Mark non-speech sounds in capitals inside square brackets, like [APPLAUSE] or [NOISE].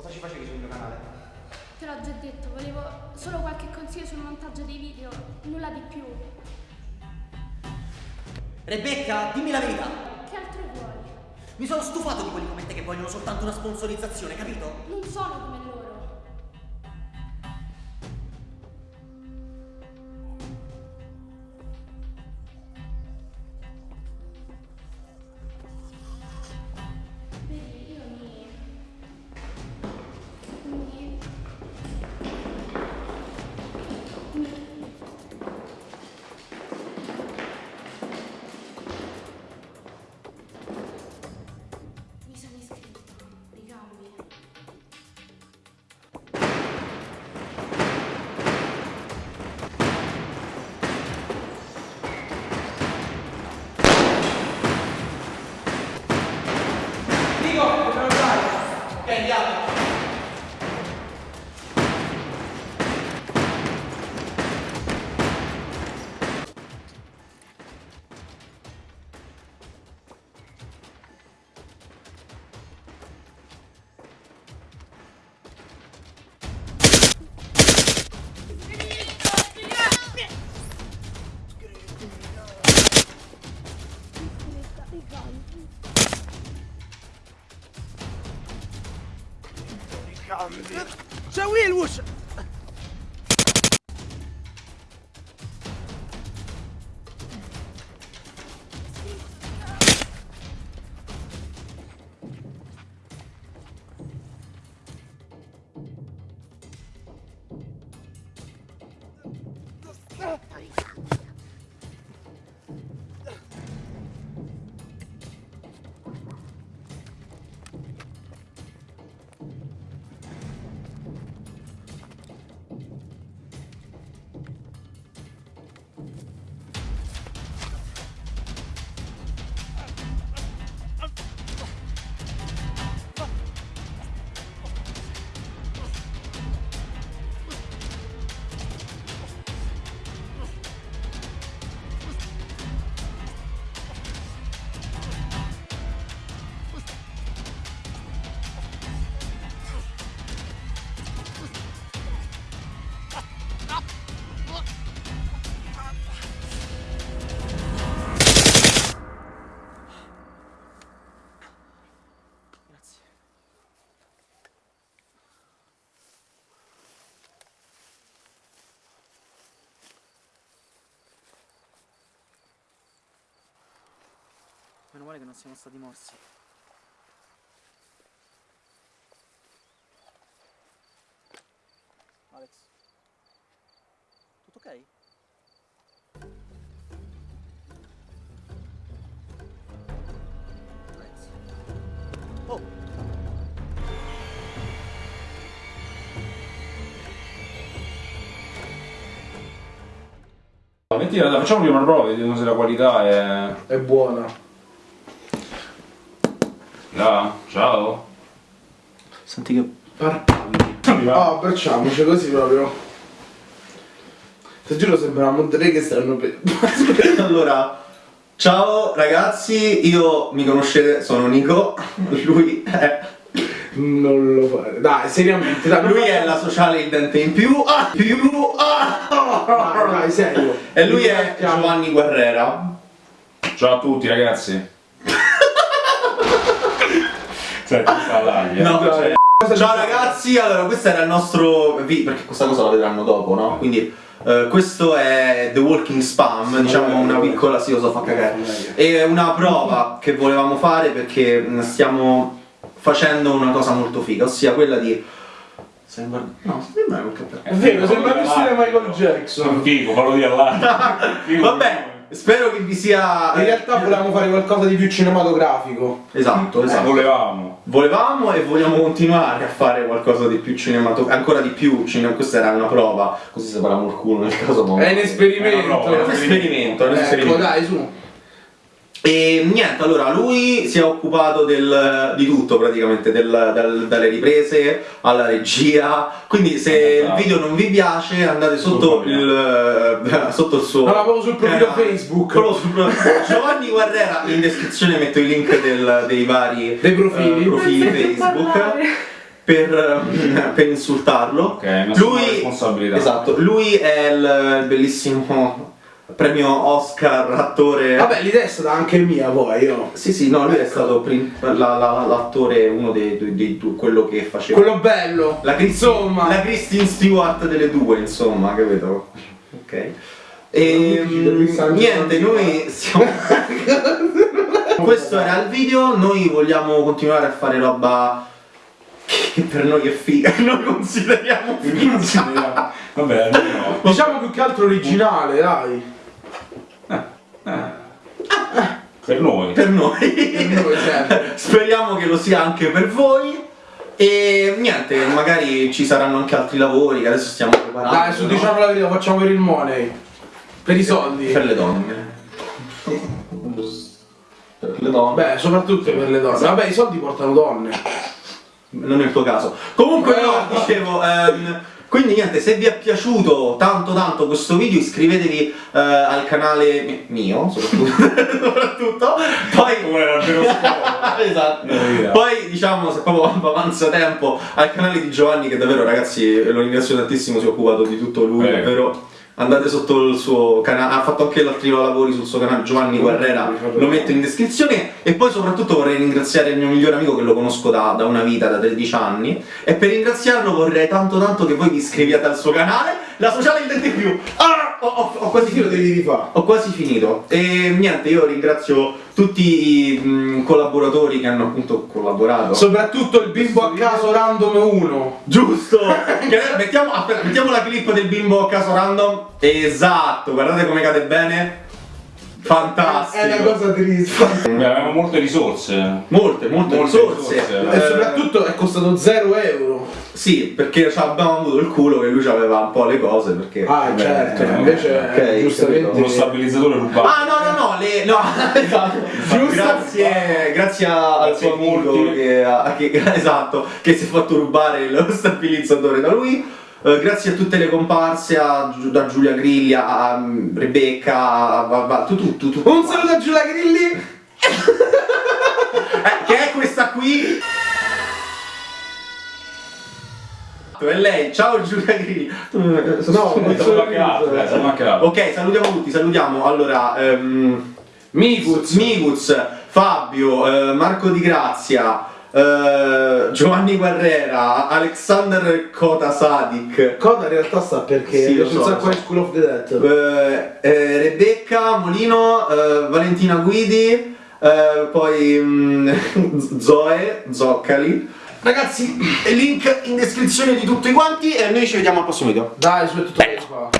Cosa ci facevi sul mio canale? Te l'ho già detto, volevo solo qualche consiglio sul montaggio dei video, nulla di più. Rebecca, dimmi la verità! Che altro vuoi? Mi sono stufato di quelli come te che vogliono soltanto una sponsorizzazione, capito? Non sono come loro. شاويه الوش. Meno male che non siamo stati morsi. Alex. Tutto ok? Alex. Oh! Mentira, dai, facciamo prima una prova, vediamo se la qualità è... È buona. Là, ciao. Senti che... Ah, facciamoci così proprio. Ti giuro sembra Monterey che stanno per... [LAUGHS] Allora, ciao ragazzi, io mi conoscete, sono Nico, lui è, Non lo fare. Dai, seriamente, dai. lui è la sociale il dente in più, ah, più, ah, Dai, dai, serio. e lui è. Giovanni Guerrera. Ciao a tutti ragazzi. Sta eh. No, cioè- Ciao ragazzi, allora questo era il nostro vi- perché questa cosa la vedranno dopo, no? Quindi eh, questo è The Walking Spam, diciamo una piccola, sì lo so, fa cagare. È una prova che volevamo fare perché mh, stiamo facendo una cosa molto figa, ossia quella di... Guardando? No, sembra un cappello. È vero, sembra più stile Michael Jackson. Figo, fallo di. Figo. Vabbè, spero che vi sia... In realtà volevamo fare qualcosa di più cinematografico. Esatto, Eh, esatto. volevamo. Volevamo e vogliamo continuare a fare qualcosa di più cinematografico, ancora di più cinema, questa era una prova, così separiamo il culo nel caso. È un esperimento. È un esperimento, è un Ecco, esperimento. dai, su. E niente, allora lui si è occupato del- di tutto praticamente, del- dal- dalle riprese alla regia, quindi se il video non vi piace andate sotto il, eh, sotto il suo... No, proprio sul profilo canale. Facebook. Proprio sul profilo- Giovanni Guerrera, in descrizione metto i link del- dei vari Dei profili. eh, profili Facebook. per, [LAUGHS] per insultarlo. Ok, lui, responsabilità. Esatto, lui è il, il bellissimo premio Oscar attore. Vabbè, l'idea è stata anche mia poi, io. Sì, sì, no, lui è stato prim- la- la- l'attore, uno dei, dei, dei due, quello che faceva. Quello bello. La, Christine, Insomma. la Kristen Stewart delle due, insomma, capito? Ok. Non E San niente, noi siamo. Questo era il video, noi vogliamo continuare a fare roba che per noi è figa, [LAUGHS] noi consideriamo figa. Consideriamo. Vabbè, no. Diciamo più che altro originale, dai. Per noi. per noi. Per noi sempre. [LAUGHS] Speriamo che lo sia anche per voi. E niente, magari ci saranno anche altri lavori che adesso stiamo preparando. Dai, su no? diciamo la verità, facciamo per il money. Per i soldi. Per le donne. Per le donne. Beh, soprattutto per le donne. Vabbè, i soldi portano donne. non è il tuo caso. Comunque no, dicevo, ehm, quindi niente, se vi è piaciuto tanto tanto questo video iscrivetevi eh, al canale mi- mio, soprattutto, [LAUGHS] soprattutto. poi Come era il vero [LAUGHS] scopo. esatto. Eh, Poi diciamo se proprio [LAUGHS] avanza tempo al canale di Giovanni che davvero ragazzi lo ringrazio tantissimo, si è occupato di tutto lui, Prego. davvero. Andate sotto il suo canale, ha fatto anche altri lavori sul suo canale Giovanni Guerrera, lo metto in descrizione. E poi soprattutto vorrei ringraziare il mio migliore amico che lo conosco da, da una vita, da 13 anni. E per ringraziarlo vorrei tanto tanto che voi vi iscriviate al suo canale, la sociale intende più. Ah, ho, ho- ho quasi finito. devi rifare. Ho quasi finito e niente, io ringrazio tutti i mh, collaboratori che hanno appunto collaborato. Soprattutto il bimbo a caso random 1. Giusto! [LAUGHS] Mettiamo, aspetta, mettiamo la clip del bimbo a caso random. Esatto, guardate come cade bene. Fantastico. È una cosa triste. Avevamo molte risorse. Molte, molte, Molte risorse. risorse. E Eh, soprattutto è costato 0 euro. Sì, perché ci abbiamo avuto il culo che lui aveva un po' le cose perché. Ah, Beh, certo, eh, invece ok, giustamente. Uno stabilizzatore rubato. Ah no no no, le, no [LAUGHS] esatto. Giusto. Grazie, grazie al suo amico che, che- [LAUGHS] esatto, che si è fatto rubare lo stabilizzatore da lui. Eh, grazie a tutte le comparse, a, da Giulia Grilli, a, a Rebecca, a, a, a- tu, tu, tu, tu. Un saluto a Giulia Grilli. [LAUGHS] Eh, che è questa qui? È lei, ciao Giulia Grilli. No, Siamo anche altri, eh, anche altri. Ok, salutiamo tutti, salutiamo. Allora, ehm, Miguz. Miguz, Fabio, eh, Marco Di Grazia, eh, Giovanni Guerrera, Alexander Kota Sadik, Coda in realtà sta perché Sì, lo c'è so, so. di School of the Dead. eh, eh, Rebecca Molino, eh, Valentina Guidi, poi mm, [LAUGHS] Zoe, Zoccali. Ragazzi, link in descrizione di tutti quanti e noi ci vediamo al prossimo video. Dai, su è tutto bello.